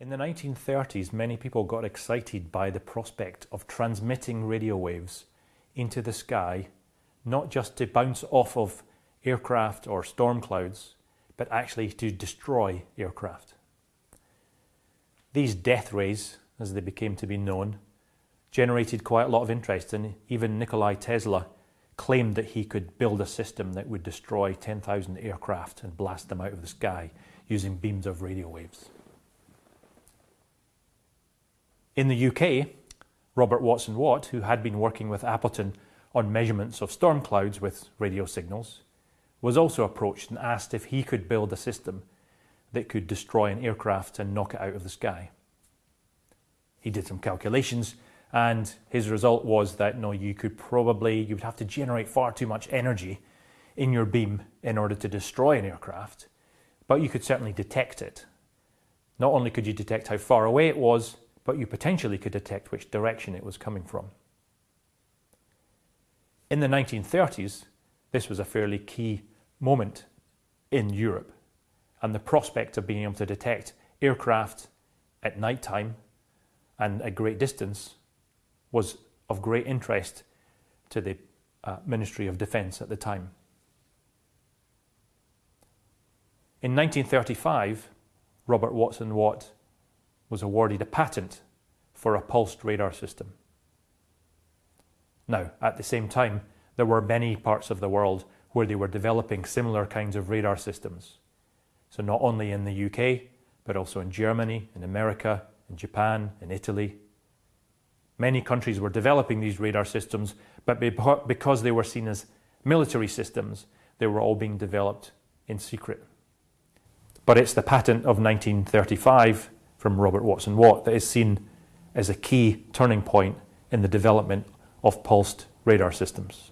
In the 1930s, many people got excited by the prospect of transmitting radio waves into the sky, not just to bounce off of aircraft or storm clouds, but actually to destroy aircraft. These death rays, as they became to be known, generated quite a lot of interest and even Nikola Tesla claimed that he could build a system that would destroy 10,000 aircraft and blast them out of the sky using beams of radio waves. In the UK, Robert Watson Watt, who had been working with Appleton on measurements of storm clouds with radio signals, was also approached and asked if he could build a system that could destroy an aircraft and knock it out of the sky. He did some calculations and his result was that no, you could probably, you would have to generate far too much energy in your beam in order to destroy an aircraft, but you could certainly detect it. Not only could you detect how far away it was, but you potentially could detect which direction it was coming from. In the 1930s, this was a fairly key moment in Europe, and the prospect of being able to detect aircraft at night time and at great distance was of great interest to the uh, Ministry of Defence at the time. In 1935, Robert Watson Watt was awarded a patent for a pulsed radar system. Now, at the same time, there were many parts of the world where they were developing similar kinds of radar systems. So not only in the UK, but also in Germany, in America, in Japan, in Italy. Many countries were developing these radar systems, but because they were seen as military systems, they were all being developed in secret. But it's the patent of 1935 from Robert Watson Watt that is seen as a key turning point in the development of pulsed radar systems.